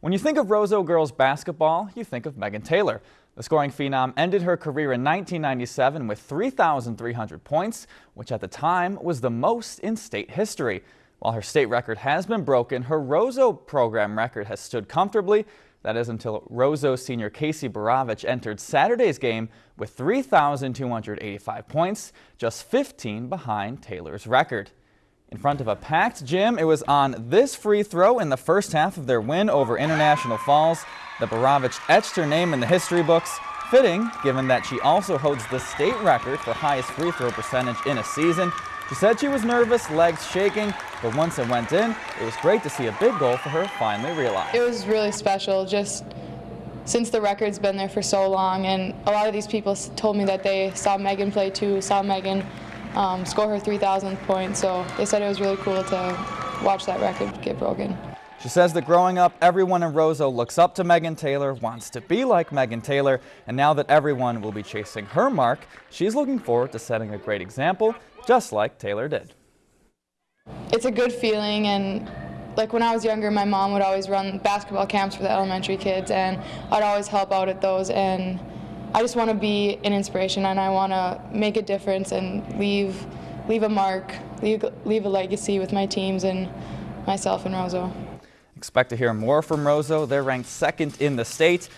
When you think of Roseau girls basketball, you think of Megan Taylor. The scoring phenom ended her career in 1997 with 3,300 points, which at the time was the most in state history. While her state record has been broken, her Roseau program record has stood comfortably. That is until Roseau senior Casey Borovich entered Saturday's game with 3,285 points, just 15 behind Taylor's record. In front of a packed gym, it was on this free throw in the first half of their win over International Falls that Borovich etched her name in the history books, fitting given that she also holds the state record for highest free throw percentage in a season. She said she was nervous, legs shaking, but once it went in, it was great to see a big goal for her finally realized. It was really special, just since the record's been there for so long, and a lot of these people told me that they saw Megan play too, saw Megan um, score her 3,000th point. So they said it was really cool to watch that record get broken. She says that growing up, everyone in Roseau looks up to Megan Taylor, wants to be like Megan Taylor, and now that everyone will be chasing her mark, she's looking forward to setting a great example, just like Taylor did. It's a good feeling, and like when I was younger, my mom would always run basketball camps for the elementary kids, and I'd always help out at those, and I just want to be an inspiration and I want to make a difference and leave leave a mark, leave, leave a legacy with my teams and myself and Roseau. Expect to hear more from Roseau. They're ranked second in the state.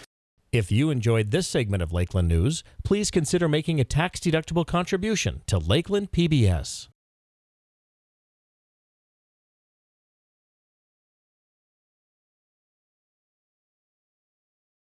If you enjoyed this segment of Lakeland News, please consider making a tax-deductible contribution to Lakeland PBS.